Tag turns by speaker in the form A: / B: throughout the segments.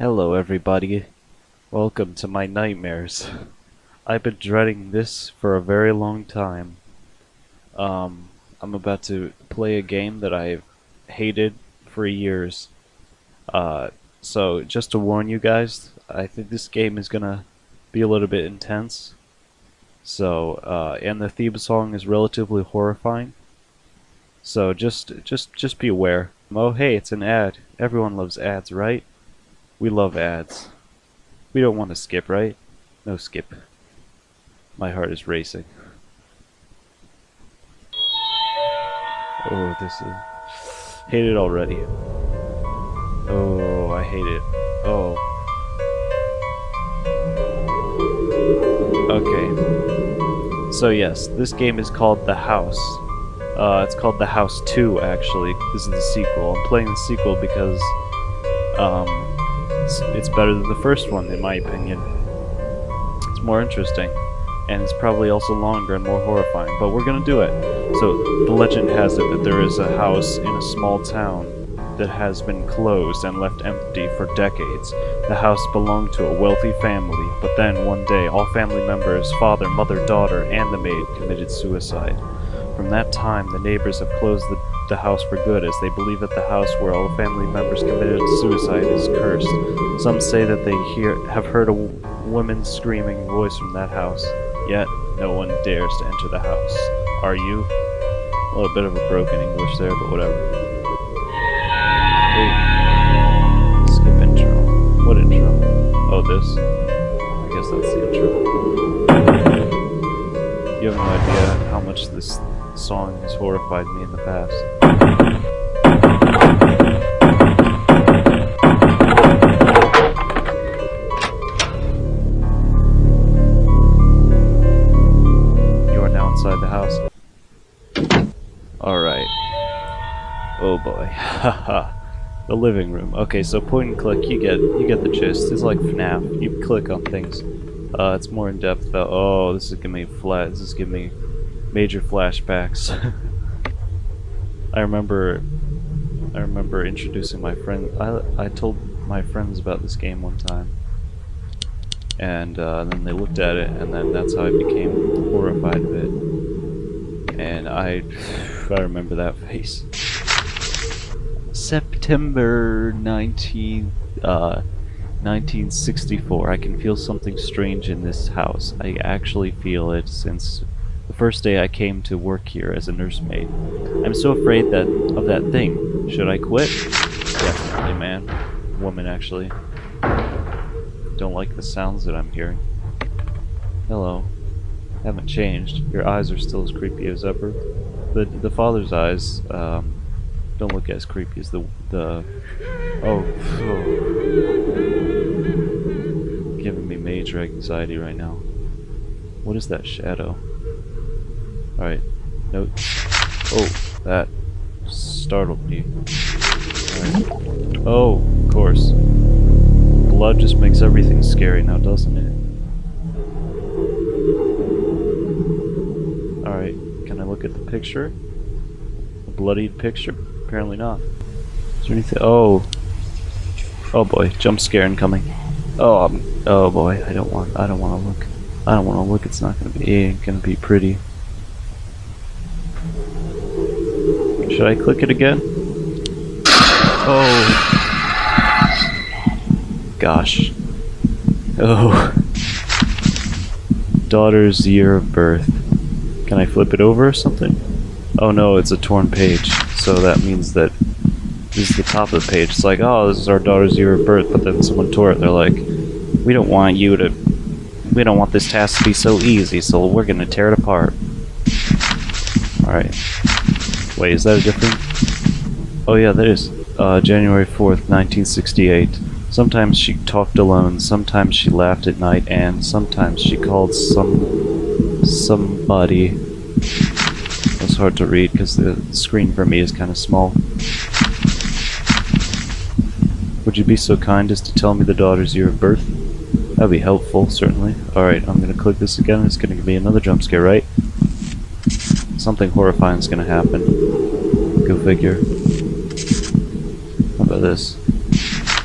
A: Hello, everybody. Welcome to my nightmares. I've been dreading this for a very long time. Um, I'm about to play a game that I've hated for years. Uh, so, just to warn you guys, I think this game is gonna be a little bit intense. So, uh, and the theme song is relatively horrifying. So just, just, just be aware. Oh, hey, it's an ad. Everyone loves ads, right? We love ads. We don't want to skip, right? No skip. My heart is racing. Oh, this is... Hate it already. Oh, I hate it. Oh. Okay. So yes, this game is called The House. Uh, it's called The House 2, actually. This is the sequel. I'm playing the sequel because um, it's, it's better than the first one, in my opinion. It's more interesting, and it's probably also longer and more horrifying, but we're gonna do it. So, the legend has it that there is a house in a small town that has been closed and left empty for decades. The house belonged to a wealthy family, but then one day all family members, father, mother, daughter, and the maid committed suicide. From that time, the neighbors have closed the, the house for good, as they believe that the house where all the family members committed suicide is cursed. Some say that they hear have heard a woman screaming voice from that house, yet no one dares to enter the house. Are you? A little bit of a broken English there, but whatever. Ooh. Skip intro. What intro? Oh, this? I guess that's the intro. You have no idea how much this song has horrified me in the past. You are now inside the house. Alright. Oh boy. Haha. the living room. Okay, so point and click, you get you get the gist. It's like FNAF. You click on things. Uh, it's more in depth about. Oh, this is giving me flat. This is giving me major flashbacks. I remember. I remember introducing my friend. I I told my friends about this game one time, and uh, then they looked at it, and then that's how I became horrified of it. And I, I remember that face. September 19, uh, 1964. I can feel something strange in this house. I actually feel it since the first day I came to work here as a nursemaid. I'm so afraid that of that thing. Should I quit? Definitely, man. Woman, actually. Don't like the sounds that I'm hearing. Hello. Haven't changed. Your eyes are still as creepy as ever. The the father's eyes um, don't look as creepy as the the. Oh, oh. giving me major anxiety right now. What is that shadow? Alright. Note. Oh, that startled me. Alright. Oh, of course. Blood just makes everything scary now, doesn't it? Alright, can I look at the picture? A bloodied picture? Apparently not. Is there anything? Oh. Oh boy, jump scare incoming. Oh, oh boy, I don't want, I don't want to look. I don't want to look, it's not gonna be, it ain't gonna be pretty. Should I click it again? Oh. Gosh. Oh. Daughter's year of birth. Can I flip it over or something? Oh no, it's a torn page. So that means that this is the top of the page. It's like, oh, this is our daughter's year of birth, but then someone tore it. They're like, we don't want you to, we don't want this task to be so easy, so we're gonna tear it apart. Alright. Wait, is that a different? Oh yeah, that is. Uh, January 4th, 1968. Sometimes she talked alone, sometimes she laughed at night, and sometimes she called some... somebody. It's hard to read because the screen for me is kind of small. Would you be so kind as to tell me the daughter's year of birth? That'd be helpful, certainly. Alright, I'm gonna click this again, it's gonna give me another jump scare, right? Something horrifying is gonna happen. Figure. How about this?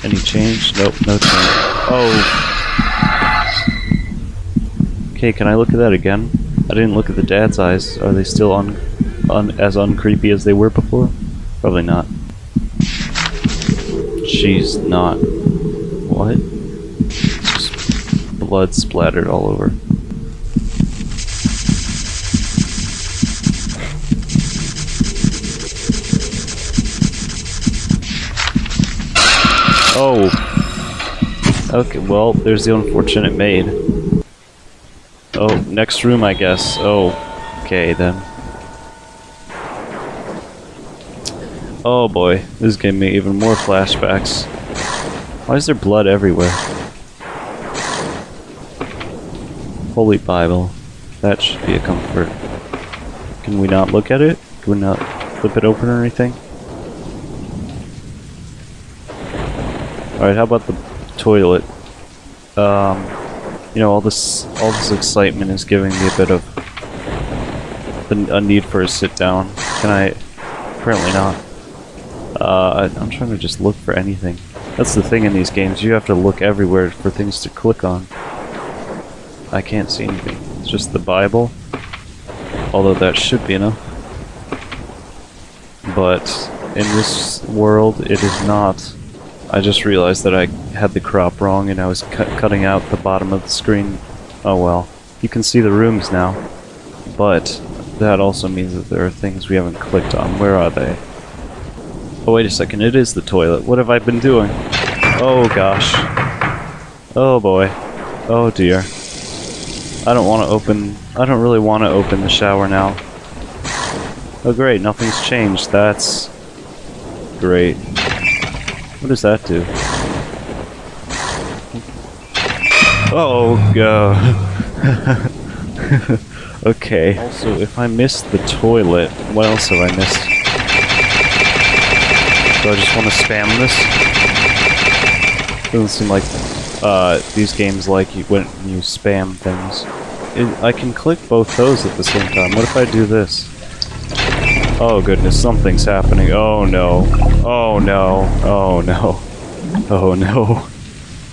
A: Any change? Nope, no change. Oh. Okay, can I look at that again? I didn't look at the dad's eyes. Are they still un, un as uncreepy as they were before? Probably not. She's not. What? Just blood splattered all over. Oh. Okay, well, there's the unfortunate maid. Oh, next room, I guess. Oh, okay then. Oh boy, this is giving me even more flashbacks. Why is there blood everywhere? Holy Bible. That should be a comfort. Can we not look at it? Can we not flip it open or anything? Alright, how about the toilet? Um, you know, all this all this excitement is giving me a bit of a, need for a sit down. Can I? Apparently not. Uh, I, I'm trying to just look for anything. That's the thing in these games, you have to look everywhere for things to click on. I can't see anything. It's just the Bible. Although that should be enough. But in this world, it is not. I just realized that I had the crop wrong and I was cu cutting out the bottom of the screen. Oh well. You can see the rooms now. But that also means that there are things we haven't clicked on. Where are they? Oh wait a second, it is the toilet. What have I been doing? Oh gosh. Oh boy. Oh dear. I don't want to open... I don't really want to open the shower now. Oh great, nothing's changed. That's... Great. What does that do? Oh, god. okay. Also, if I missed the toilet, what else have I missed? Do I just want to spam this? Doesn't seem like uh, these games like you when you spam things. It, I can click both those at the same time. What if I do this? Oh goodness, something's happening. Oh no. Oh no. Oh no. Oh no.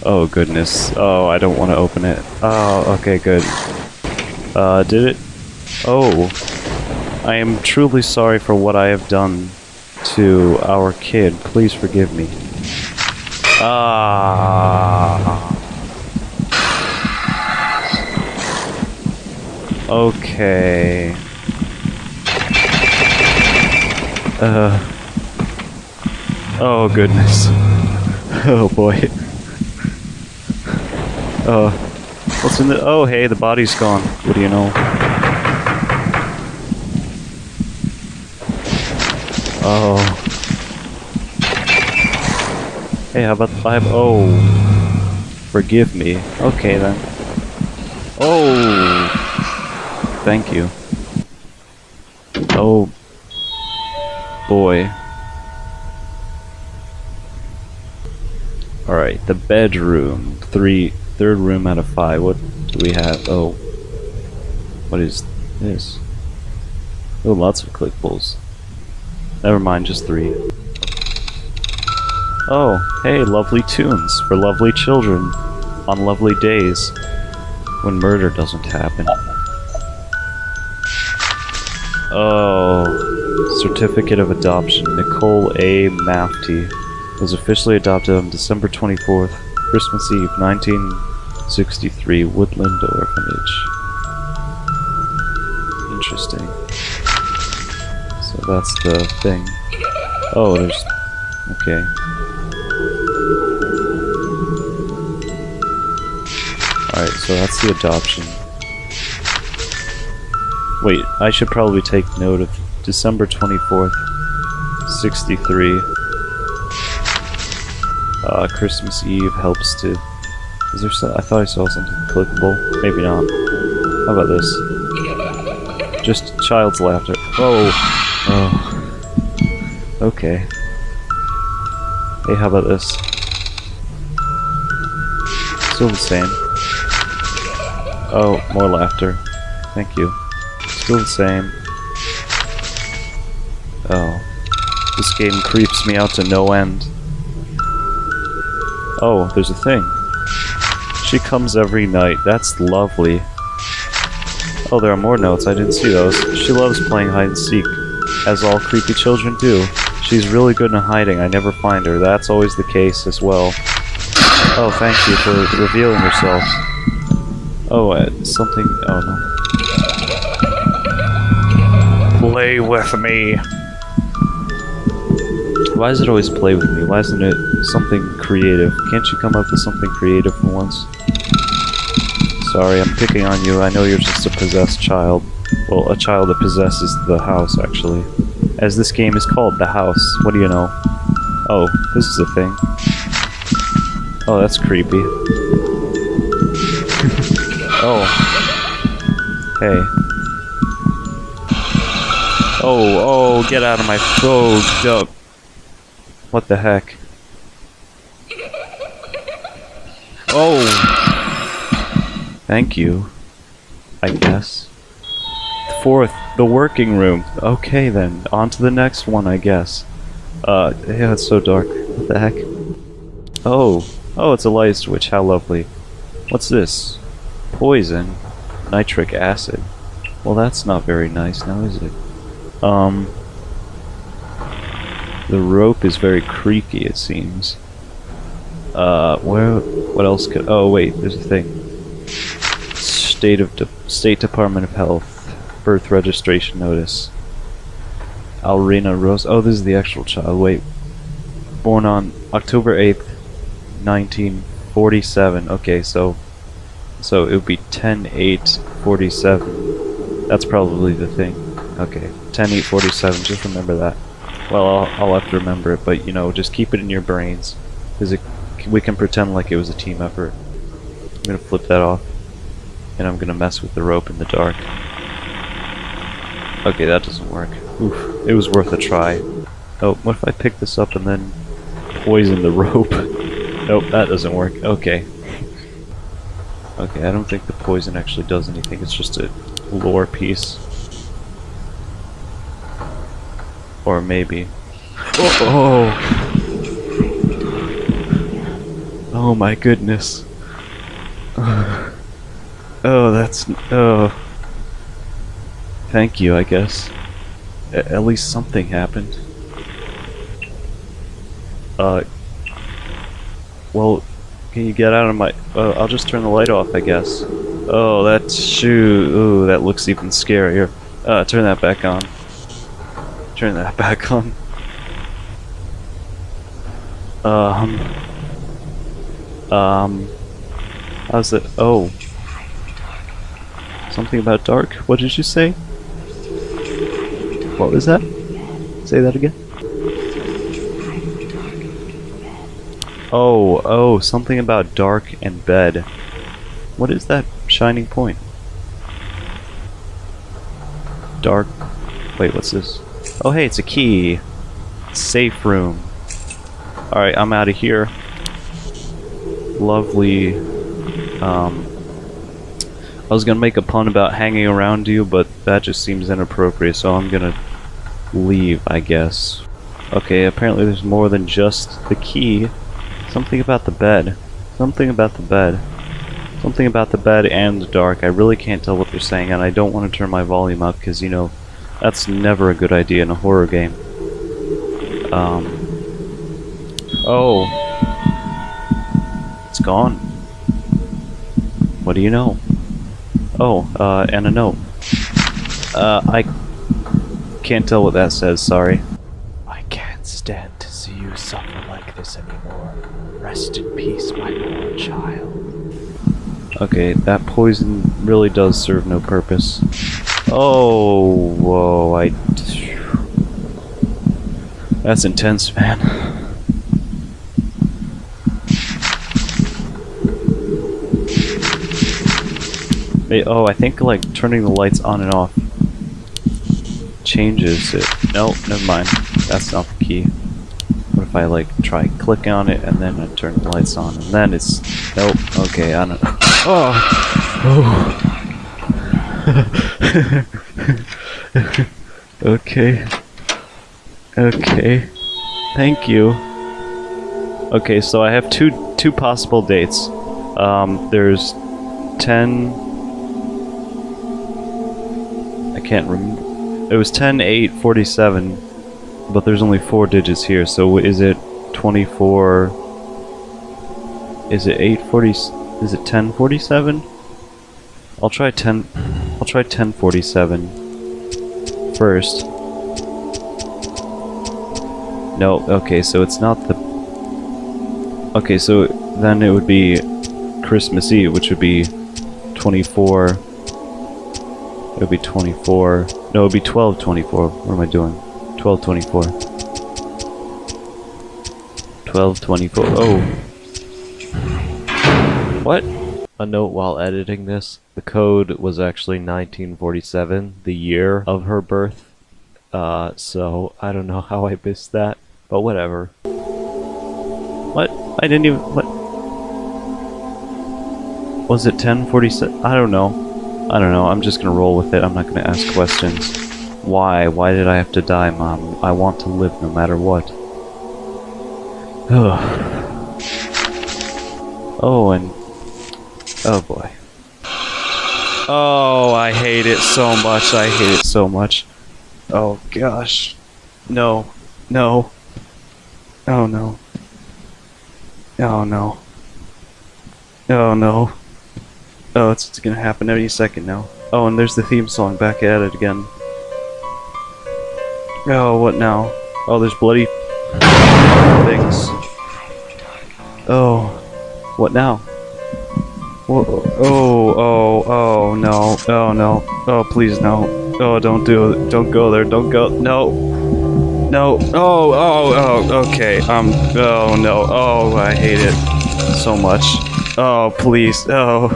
A: Oh goodness. Oh, I don't want to open it. Oh, okay, good. Uh, did it? Oh. I am truly sorry for what I have done to our kid. Please forgive me. Ah. Okay. Uh. Oh goodness. Oh boy. Uh. What's in the? Oh hey, the body's gone. What do you know? Oh. Hey, how about the five? Oh. Forgive me. Okay then. Oh. Thank you. Oh boy. Alright, the bedroom. Three, third room out of five. What do we have? Oh. What is this? Oh, lots of clickables. Never mind, just three. Oh, hey, lovely tunes for lovely children on lovely days when murder doesn't happen. Oh. Certificate of Adoption. Nicole A. Mafty was officially adopted on December 24th, Christmas Eve, 1963, Woodland Orphanage. Interesting. So that's the thing. Oh, there's... Okay. Alright, so that's the adoption. Wait, I should probably take note of December 24th, 63. Uh, Christmas Eve helps to... Is there so I thought I saw something clickable. Maybe not. How about this? Just child's laughter. Oh! Oh. Okay. Hey, how about this? Still the same. Oh, more laughter. Thank you. Still the same. Oh. This game creeps me out to no end. Oh, there's a thing. She comes every night. That's lovely. Oh, there are more notes. I didn't see those. She loves playing hide and seek, as all creepy children do. She's really good in hiding. I never find her. That's always the case as well. Oh, thank you for revealing yourself. Oh, uh, something. Oh no.
B: Play with me.
A: Why does it always play with me? Why isn't it something creative? Can't you come up with something creative for once? Sorry, I'm picking on you. I know you're just a possessed child. Well, a child that possesses the house, actually. As this game is called, The House. What do you know? Oh, this is a thing. Oh, that's creepy. oh. Hey. Oh, oh, get out of my... Oh, dope. What the heck? Oh! Thank you. I guess. Fourth, the working room. Okay then, on to the next one, I guess. Uh, yeah, it's so dark. What the heck? Oh, oh, it's a light switch. How lovely. What's this? Poison. Nitric acid. Well, that's not very nice now, is it? Um, the rope is very creaky, it seems. Uh, where, what else could, oh wait, there's a thing. State of, De State Department of Health, birth registration notice. Alrina Rose, oh this is the actual child, wait. Born on October 8th, 1947, okay, so, so it would be 10-8-47. That's probably the thing. Okay, 10-8-47, just remember that. Well, I'll, I'll have to remember it, but you know, just keep it in your brains, because we can pretend like it was a team effort. I'm gonna flip that off, and I'm gonna mess with the rope in the dark. Okay, that doesn't work. Oof, it was worth a try. Oh, what if I pick this up and then poison the rope? nope, that doesn't work. Okay. Okay, I don't think the poison actually does anything, it's just a lore piece. Or maybe. Oh, oh. my goodness. Oh, that's... Oh. Thank you, I guess. A at least something happened. Uh... Well, can you get out of my... Uh, I'll just turn the light off, I guess. Oh, that's... Shoo... Ooh, that looks even scarier. Uh, turn that back on. Turn that back on. Um... Um... How's it? Oh. Something about dark? What did you say? What was that? Say that again. Oh, oh, something about dark and bed. What is that shining point? Dark. Wait, what's this? Oh, hey, it's a key. Safe room. Alright, I'm out of here. Lovely. Um, I was gonna make a pun about hanging around you, but that just seems inappropriate, so I'm gonna leave, I guess. Okay, apparently there's more than just the key. Something about the bed. Something about the bed. Something about the bed and the dark. I really can't tell what they're saying, and I don't want to turn my volume up, because, you know, that's never a good idea in a horror game. Um... Oh. It's gone. What do you know? Oh, uh, and a note. Uh, I can't tell what that says, sorry.
C: I can't stand to see you suffer like this anymore. Rest in peace, my poor child.
A: Okay, that poison really does serve no purpose. Oh, whoa, I... That's intense, man. oh, I think like turning the lights on and off changes it. Nope, never mind. That's not the key. What if I like try click on it and then I turn the lights on and then it's nope. Okay, I don't. Oh. Oh. okay. Okay. Thank you. Okay, so I have two two possible dates. Um, there's 10. I can't remember. It was ten eight forty seven, but there's only four digits here, so is it 24? Is it 840? Is it 1047? I'll try 10. I'll try 1047 first. No, okay, so it's not the... Okay, so then it would be Christmas Eve, which would be 24... It would be 24... No, it would be 1224. What am I doing? 1224. 1224. Oh. What? A note while editing this. The code was actually 1947, the year of her birth. Uh, so I don't know how I missed that, but whatever. What? I didn't even. What? Was it 1047? I don't know. I don't know. I'm just gonna roll with it. I'm not gonna ask questions. Why? Why did I have to die, Mom? I want to live no matter what. oh, and. Oh boy. Oh, I hate it so much. I hate it so much. Oh gosh. No. No. Oh no. Oh no. Oh no. Oh, it's, it's gonna happen any second now. Oh, and there's the theme song back at it again. Oh, what now? Oh, there's bloody things. Oh, what now? Oh, oh, oh, no, oh, no, oh, please, no. Oh, don't do it, don't go there, don't go, no. No, oh, oh, oh, okay, um, oh, no, oh, I hate it so much. Oh, please, oh,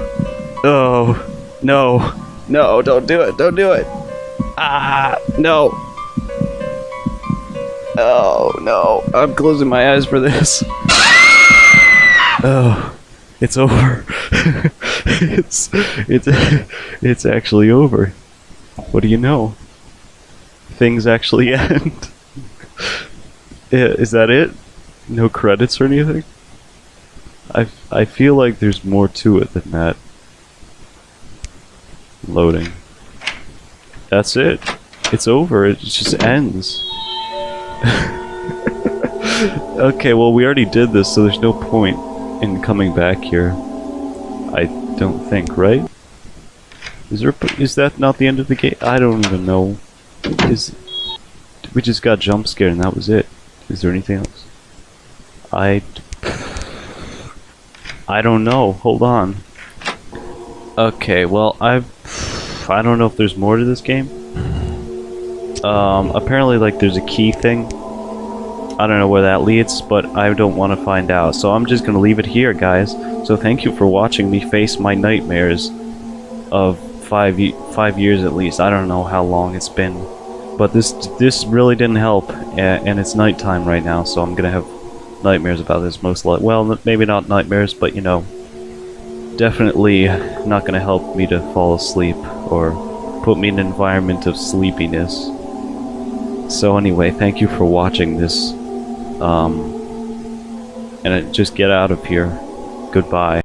A: oh, no, no, don't do it, don't do it. Ah, no. Oh, no, I'm closing my eyes for this. Oh, it's over. it's it's it's actually over. What do you know? Things actually end. Is that it? No credits or anything? I I feel like there's more to it than that. Loading. That's it. It's over. It just ends. okay, well we already did this, so there's no point in coming back here. I don't think, right? Is there? Is that not the end of the game? I don't even know. Is we just got jump scared and that was it? Is there anything else? I I don't know. Hold on. Okay, well I've I don't know if there's more to this game. Um, apparently like there's a key thing. I don't know where that leads, but I don't want to find out. So I'm just gonna leave it here, guys. So thank you for watching me face my nightmares of five five years at least. I don't know how long it's been, but this this really didn't help, and it's nighttime right now, so I'm gonna have nightmares about this most likely. Well, maybe not nightmares, but you know, definitely not gonna help me to fall asleep or put me in an environment of sleepiness. So anyway, thank you for watching this. Um, and uh, just get out of here. Goodbye.